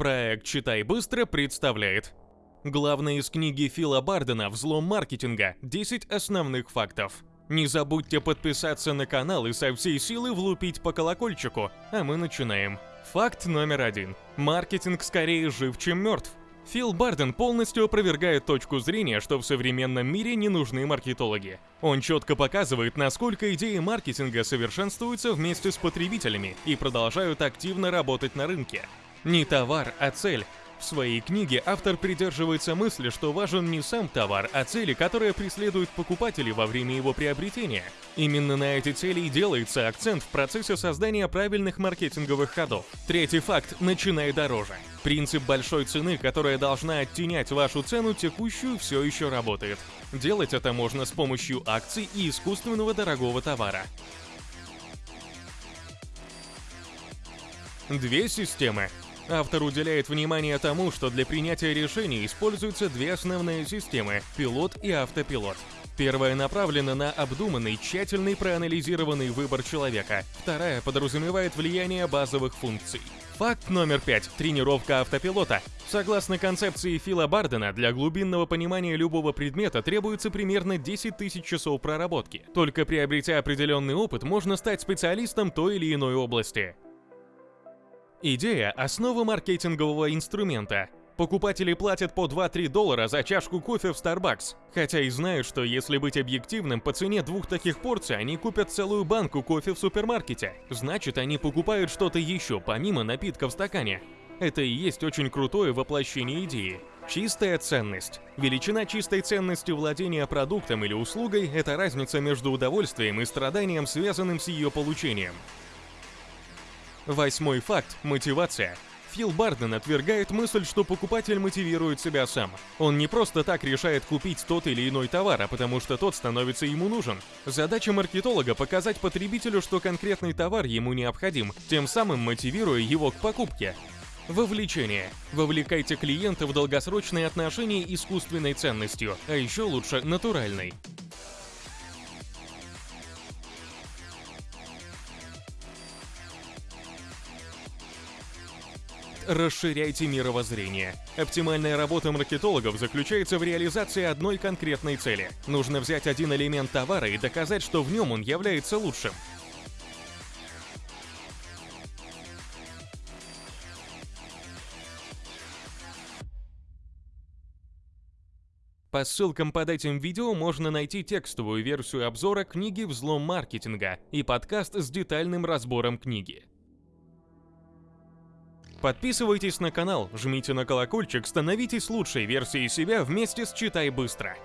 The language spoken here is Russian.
Проект «Читай быстро» представляет Главное из книги Фила Бардена «Взлом маркетинга. 10 основных фактов». Не забудьте подписаться на канал и со всей силы влупить по колокольчику, а мы начинаем. Факт номер один. Маркетинг скорее жив, чем мертв. Фил Барден полностью опровергает точку зрения, что в современном мире не нужны маркетологи. Он четко показывает, насколько идеи маркетинга совершенствуются вместе с потребителями и продолжают активно работать на рынке. Не товар, а цель. В своей книге автор придерживается мысли, что важен не сам товар, а цели, которые преследуют покупатели во время его приобретения. Именно на эти цели и делается акцент в процессе создания правильных маркетинговых ходов. Третий факт – начинай дороже. Принцип большой цены, которая должна оттенять вашу цену текущую, все еще работает. Делать это можно с помощью акций и искусственного дорогого товара. Две системы Автор уделяет внимание тому, что для принятия решений используются две основные системы – пилот и автопилот. Первая направлена на обдуманный, тщательный проанализированный выбор человека. Вторая подразумевает влияние базовых функций. Факт номер пять. Тренировка автопилота. Согласно концепции Фила Бардена, для глубинного понимания любого предмета требуется примерно 10 тысяч часов проработки. Только приобретя определенный опыт, можно стать специалистом той или иной области. Идея – основа маркетингового инструмента. Покупатели платят по 2-3 доллара за чашку кофе в Starbucks, хотя и знают, что если быть объективным, по цене двух таких порций они купят целую банку кофе в супермаркете. Значит, они покупают что-то еще, помимо напитка в стакане. Это и есть очень крутое воплощение идеи. Чистая ценность. Величина чистой ценности владения продуктом или услугой – это разница между удовольствием и страданием, связанным с ее получением. Восьмой факт – мотивация. Фил Барден отвергает мысль, что покупатель мотивирует себя сам. Он не просто так решает купить тот или иной товар, а потому что тот становится ему нужен. Задача маркетолога – показать потребителю, что конкретный товар ему необходим, тем самым мотивируя его к покупке. Вовлечение. Вовлекайте клиента в долгосрочные отношения искусственной ценностью, а еще лучше натуральной. Расширяйте мировоззрение. Оптимальная работа маркетологов заключается в реализации одной конкретной цели. Нужно взять один элемент товара и доказать, что в нем он является лучшим. По ссылкам под этим видео можно найти текстовую версию обзора книги «Взлом маркетинга» и подкаст с детальным разбором книги. Подписывайтесь на канал, жмите на колокольчик, становитесь лучшей версией себя вместе с «Читай быстро».